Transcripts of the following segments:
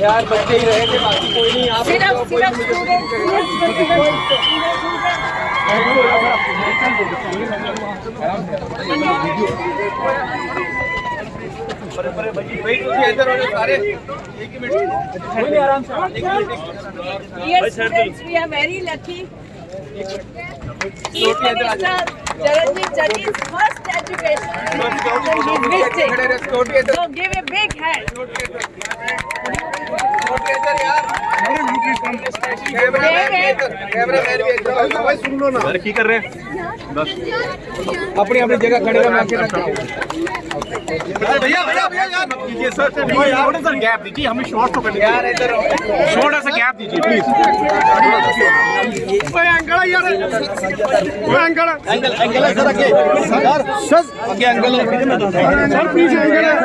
यार बच्चे ही रहेंगे बाकी कोई नहीं आप सिर्फ़ सिर्फ़ students we are very lucky Each minister, Jaranjit Jani, first education. person he is visiting. So give a big hand. कर रहे हैं बस अपनी अपनी जगह खड़े रहो भैया भैया भैया यार। मत कीजिए सर थोड़ा सा गैप दीजिए हमें शॉर्ट तो करने यार इधर थोड़ा सा गैप दीजिए प्लीज़ ओए अंकल यार। ओए अंकल अंकल अंकल है सर आगे। सर सर आगे uncle sir please uncle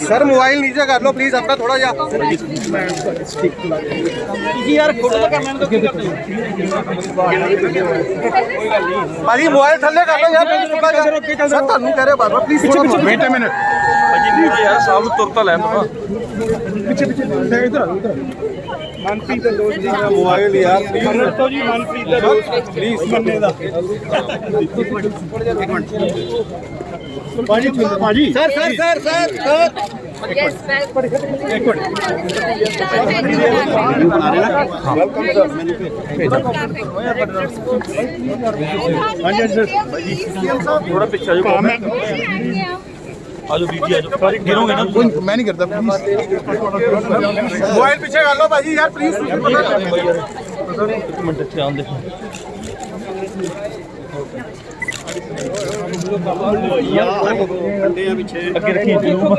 sir mobile ਨੀਚੇ ਕਰ ਲਓ ਪਲੀਜ਼ ਆਪਣਾ ਥੋੜਾ ਜਿਹਾ। ਜੀ ਯਾਰ ਫੋਟੋ ਤਾਂ ਕਰਨਾ ਨਹੀਂ ਭਾਜੀ ਮੋਬਾਈਲ ਥੱਲੇ ਕਰ ਲਓ ਯਾਰ ਮੈਨੂੰ ਥੋੜਾ ਜਿਹਾ ਸਰ ਤੁਹਾਨੂੰ ਕਹਿ ਰਿਹਾ ਬਾਰ ਪਲੀਜ਼ ਪਿੱਛੇ ਪਿੱਛੇ। ਮਿੰਟ ਮਿੰਟ ਭਾਜੀ ਨਹੀਂ ਯਾਰ ਸਾਹਮਣੇ ਤੁਰ ਤਾਂ ਲੈ ਪਾ ਪਿੱਛੇ ਪਿੱਛੇ ਇਧਰ ਇਧਰ ਮਨਪ੍ਰੀਤ ਦਾ ਦੋਸਤ ਜੀ ਦਾ ਮੋਬਾਈਲ ਯਾਰ ਪਲੀਜ਼ ਤੋਂ ਜੀ ਮਨਪ੍ਰੀਤ ਦਾ ਦੋਸਤ ਪਲੀਜ਼ ਮੰਨੇ ਦਾ। ਇੱਕ ਮਿੰਟ। पाजी पाजी sir sir sir sir sir एक मिनट वेलकम सर हाँ बीजी आजो सारी। गिरोगे ना मैं नहीं करता प्लीज़ मोबाइल पीछे कर लो भाजी यार प्लीज़ एक मिनट ध्यान देखो ਯਾਰ ਅੱਗੇ ਰੱਖੀ ਜਲੂਮ